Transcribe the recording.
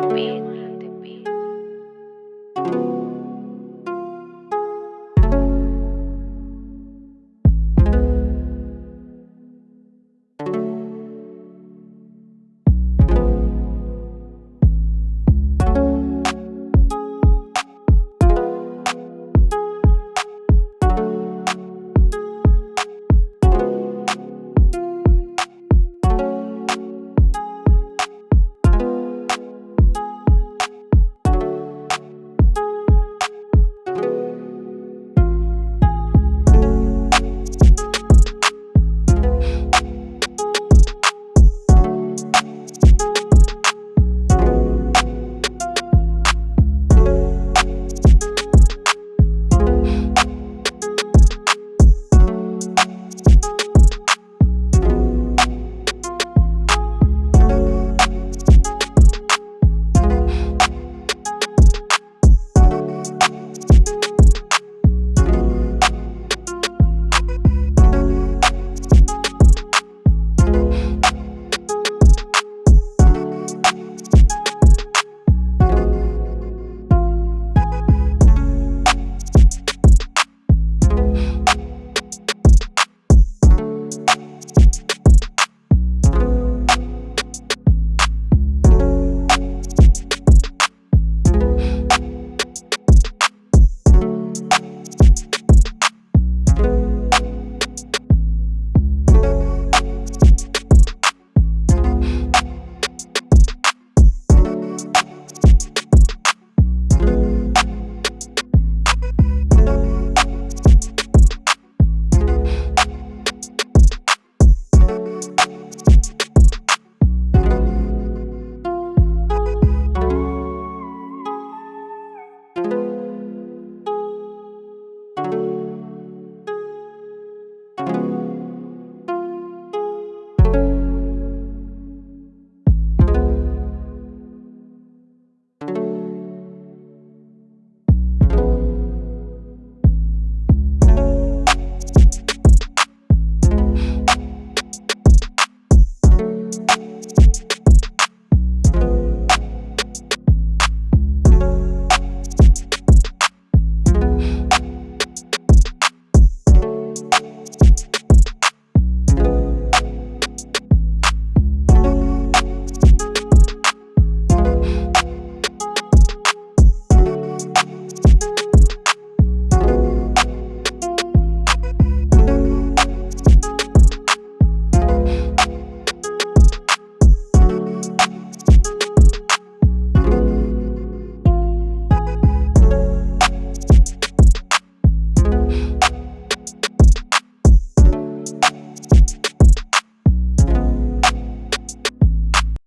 me